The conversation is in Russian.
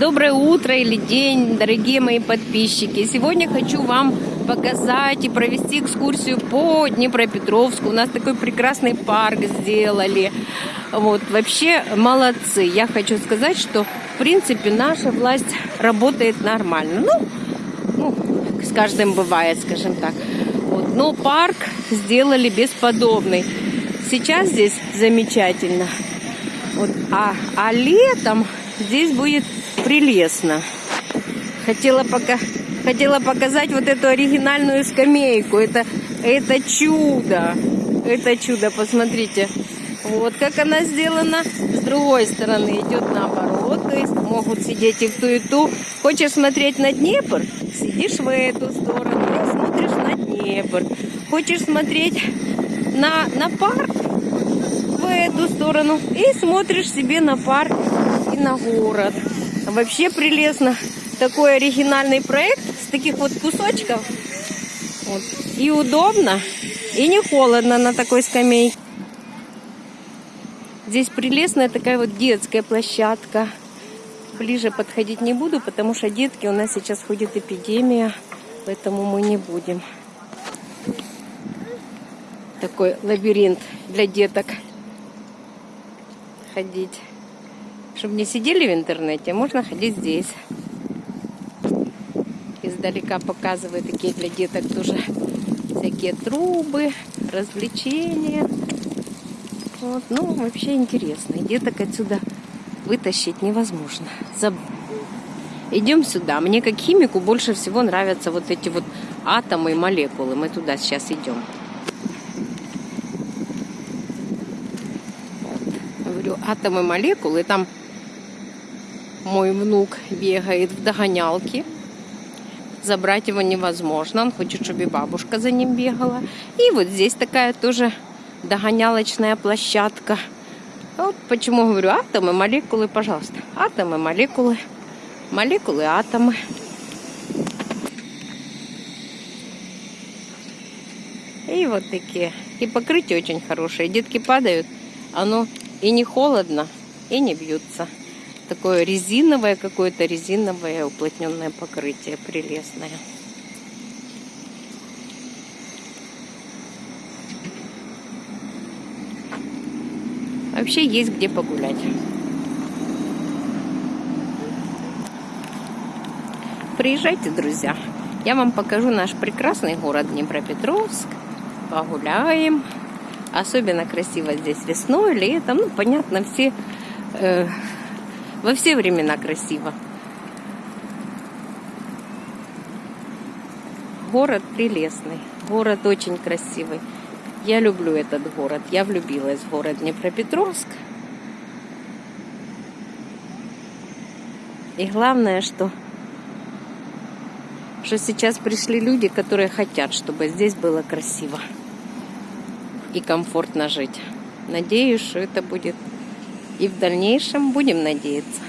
Доброе утро или день, дорогие мои подписчики. Сегодня хочу вам показать и провести экскурсию по Днепропетровску. У нас такой прекрасный парк сделали. Вот, вообще молодцы. Я хочу сказать, что в принципе наша власть работает нормально. Ну, ну с каждым бывает, скажем так. Вот, но парк сделали бесподобный. Сейчас здесь замечательно. Вот, а, а летом здесь будет прелестно. Хотела, пока, хотела показать вот эту оригинальную скамейку. Это, это чудо. Это чудо, посмотрите. Вот как она сделана. С другой стороны идет наоборот. То есть могут сидеть и в ту, и ту. Хочешь смотреть на Днепр? Сидишь в эту сторону и смотришь на Днепр. Хочешь смотреть на, на парк? В эту сторону. И смотришь себе на парк и на город. Вообще прелестно. Такой оригинальный проект с таких вот кусочков. Вот. И удобно, и не холодно на такой скамейке. Здесь прелестная такая вот детская площадка. Ближе подходить не буду, потому что детки у нас сейчас ходит эпидемия, поэтому мы не будем. Такой лабиринт для деток ходить. Чтобы не сидели в интернете, можно ходить здесь. Издалека показываю такие для деток тоже всякие трубы, развлечения. Вот, ну, вообще интересно. Деток отсюда вытащить невозможно. Заб... Идем сюда. Мне как химику больше всего нравятся вот эти вот атомы и молекулы. Мы туда сейчас идем. Говорю, атомы, молекулы. Там мой внук бегает в догонялке. Забрать его невозможно. Он хочет, чтобы и бабушка за ним бегала. И вот здесь такая тоже догонялочная площадка. Вот почему говорю атомы, молекулы, пожалуйста. Атомы, молекулы. Молекулы, атомы. И вот такие. И покрытие очень хорошее. Детки падают, оно и не холодно, и не бьются такое резиновое, какое-то резиновое уплотненное покрытие, прелестное. Вообще есть где погулять. Приезжайте, друзья. Я вам покажу наш прекрасный город Днепропетровск. Погуляем. Особенно красиво здесь весной, летом. Ну, понятно, все э, во все времена красиво. Город прелестный, город очень красивый. Я люблю этот город, я влюбилась в город Днепропетровск. И главное, что, что сейчас пришли люди, которые хотят, чтобы здесь было красиво и комфортно жить. Надеюсь, что это будет и в дальнейшем будем надеяться.